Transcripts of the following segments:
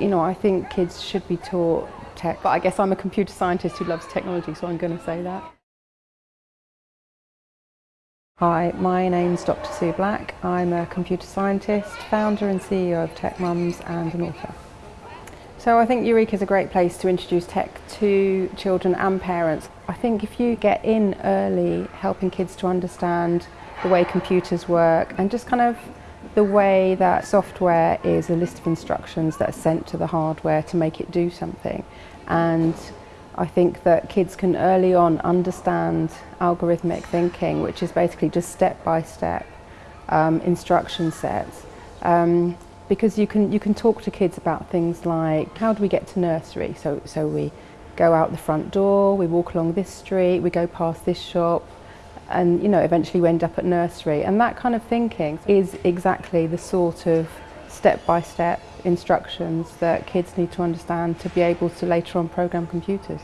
You know, I think kids should be taught tech, but I guess I'm a computer scientist who loves technology, so I'm going to say that. Hi, my name's Dr Sue Black. I'm a computer scientist, founder and CEO of Tech Mums and an author. So I think Eureka is a great place to introduce tech to children and parents. I think if you get in early, helping kids to understand the way computers work and just kind of the way that software is a list of instructions that are sent to the hardware to make it do something. And I think that kids can early on understand algorithmic thinking, which is basically just step-by-step um, instruction sets. Um, because you can, you can talk to kids about things like how do we get to nursery? So, so we go out the front door, we walk along this street, we go past this shop, and you know eventually we end up at nursery and that kind of thinking is exactly the sort of step-by-step -step instructions that kids need to understand to be able to later on program computers.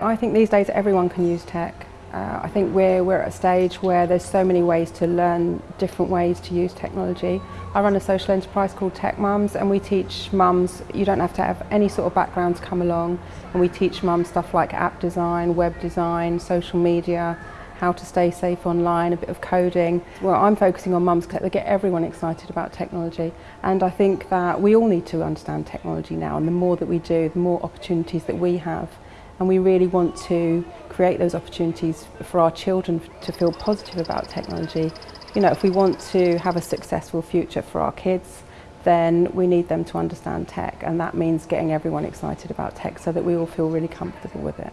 I think these days everyone can use tech. Uh, I think we're, we're at a stage where there's so many ways to learn different ways to use technology. I run a social enterprise called Tech Mums and we teach mums, you don't have to have any sort of background to come along and we teach mums stuff like app design, web design, social media, how to stay safe online, a bit of coding. Well, I'm focusing on Mums to get everyone excited about technology and I think that we all need to understand technology now and the more that we do, the more opportunities that we have and we really want to create those opportunities for our children to feel positive about technology. You know, if we want to have a successful future for our kids, then we need them to understand tech and that means getting everyone excited about tech so that we all feel really comfortable with it.